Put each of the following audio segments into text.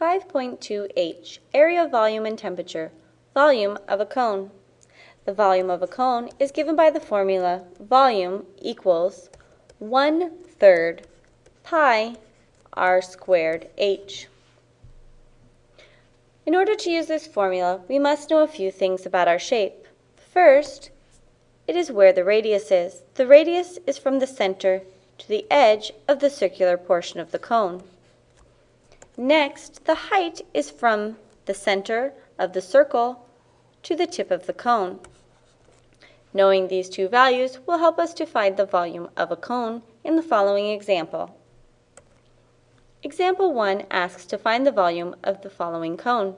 5.2h, area, volume, and temperature. Volume of a cone. The volume of a cone is given by the formula volume equals 1 third pi r squared h. In order to use this formula, we must know a few things about our shape. First, it is where the radius is. The radius is from the center to the edge of the circular portion of the cone. Next, the height is from the center of the circle to the tip of the cone. Knowing these two values will help us to find the volume of a cone in the following example. Example 1 asks to find the volume of the following cone.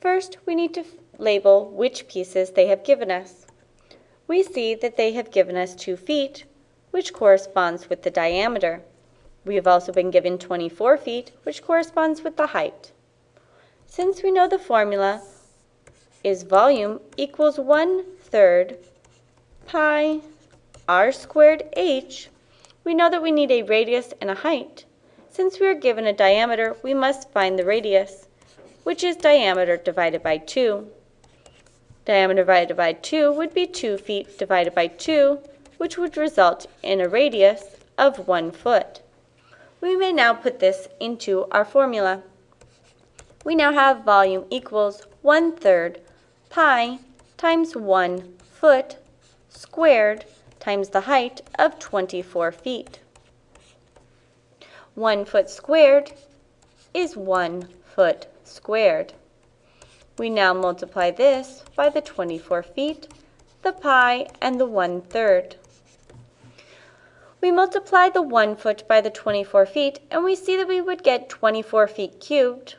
First, we need to label which pieces they have given us. We see that they have given us 2 feet, which corresponds with the diameter. We have also been given 24 feet, which corresponds with the height. Since we know the formula is volume equals 1 third pi r squared h, we know that we need a radius and a height. Since we are given a diameter, we must find the radius, which is diameter divided by 2. Diameter divided by 2 would be 2 feet divided by 2, which would result in a radius of 1 foot. We may now put this into our formula. We now have volume equals 1 third pi times 1 foot squared times the height of 24 feet. 1 foot squared is 1 foot squared. We now multiply this by the 24 feet, the pi, and the 1 third. We multiply the 1 foot by the 24 feet, and we see that we would get 24 feet cubed.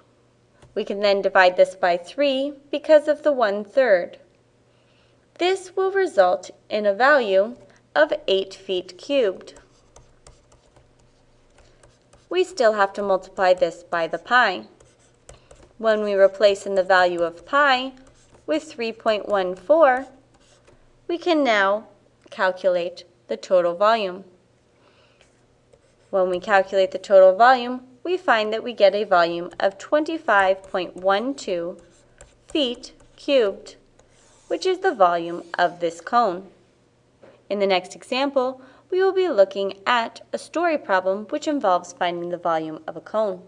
We can then divide this by 3 because of the 1 third. This will result in a value of 8 feet cubed we still have to multiply this by the pi. When we replace in the value of pi with 3.14, we can now calculate the total volume. When we calculate the total volume, we find that we get a volume of 25.12 feet cubed, which is the volume of this cone. In the next example, we will be looking at a story problem which involves finding the volume of a cone.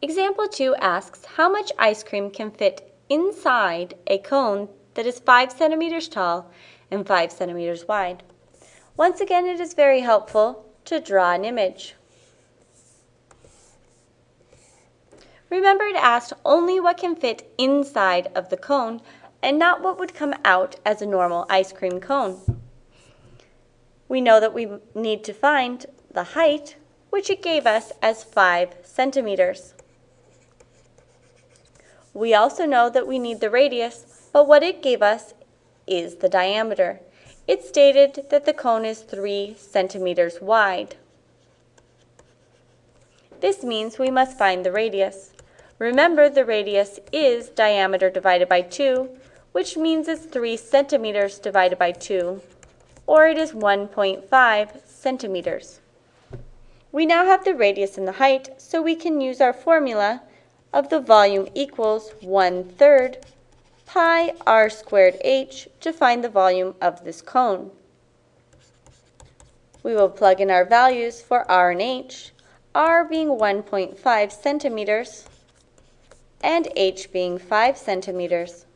Example 2 asks how much ice cream can fit inside a cone that is 5 centimeters tall and 5 centimeters wide. Once again, it is very helpful to draw an image. Remember it asked only what can fit inside of the cone and not what would come out as a normal ice cream cone we know that we need to find the height, which it gave us as 5 centimeters. We also know that we need the radius, but what it gave us is the diameter. It stated that the cone is 3 centimeters wide. This means we must find the radius. Remember, the radius is diameter divided by 2, which means it's 3 centimeters divided by 2 or it is 1.5 centimeters. We now have the radius and the height, so we can use our formula of the volume equals 1 third pi r squared h to find the volume of this cone. We will plug in our values for r and h, r being 1.5 centimeters and h being 5 centimeters.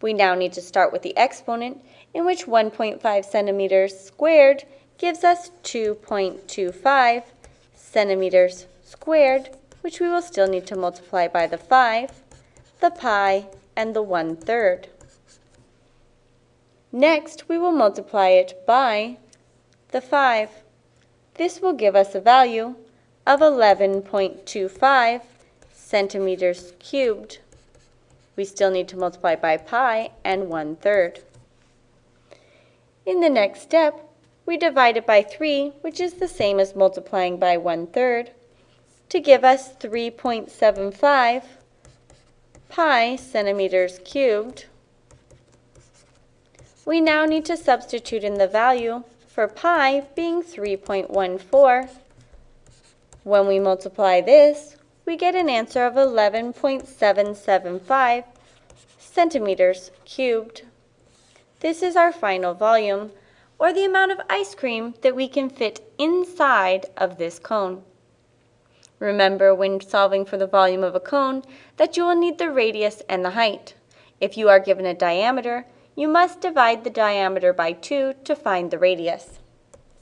We now need to start with the exponent in which 1.5 centimeters squared gives us 2.25 centimeters squared, which we will still need to multiply by the 5, the pi, and the one-third. Next, we will multiply it by the 5. This will give us a value of 11.25 centimeters cubed. We still need to multiply by pi and 1 third. In the next step, we divide it by 3, which is the same as multiplying by 1 third, to give us 3.75 pi centimeters cubed. We now need to substitute in the value for pi being 3.14 When we multiply this, we get an answer of 11.775 centimeters cubed. This is our final volume, or the amount of ice cream that we can fit inside of this cone. Remember when solving for the volume of a cone that you will need the radius and the height. If you are given a diameter, you must divide the diameter by 2 to find the radius.